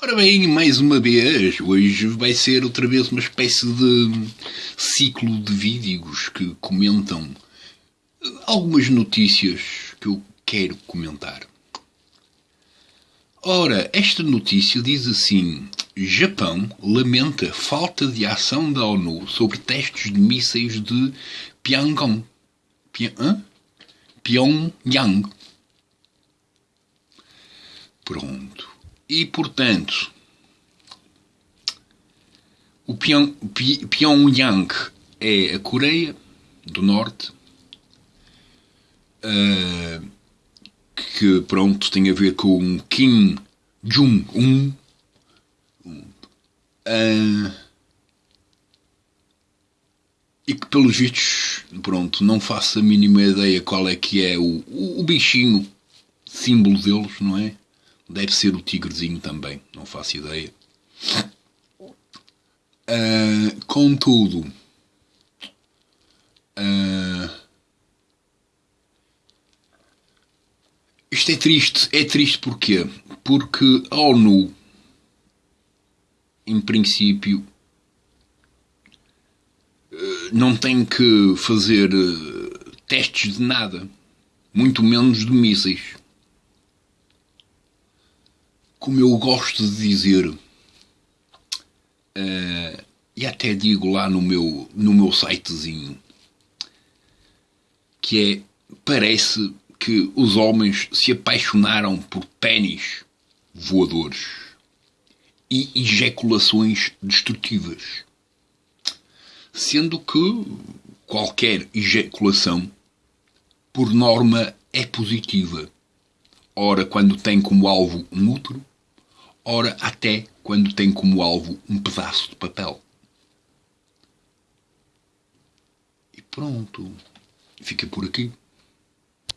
Ora bem, mais uma vez, hoje vai ser outra vez uma espécie de ciclo de vídeos que comentam algumas notícias que eu quero comentar. Ora, esta notícia diz assim: Japão lamenta falta de ação da ONU sobre testes de mísseis de Pyongyang. Pyongyang. Pronto. E, portanto, o Pyong, Pyongyang é a Coreia do Norte, uh, que, pronto, tem a ver com Kim Jong-un. Uh, e que, pelos vistos, pronto, não faço a mínima ideia qual é que é o, o, o bichinho símbolo deles, não é? Deve ser o tigrezinho também, não faço ideia. Uh, contudo, uh, isto é triste. É triste porquê? Porque a ONU, em princípio, uh, não tem que fazer testes de nada, muito menos de mísseis como eu gosto de dizer, uh, e até digo lá no meu, no meu sitezinho, que é, parece que os homens se apaixonaram por pênis voadores e ejaculações destrutivas. Sendo que qualquer ejaculação, por norma, é positiva. Ora, quando tem como alvo um útero, ora até quando tem como alvo um pedaço de papel. E pronto, fica por aqui.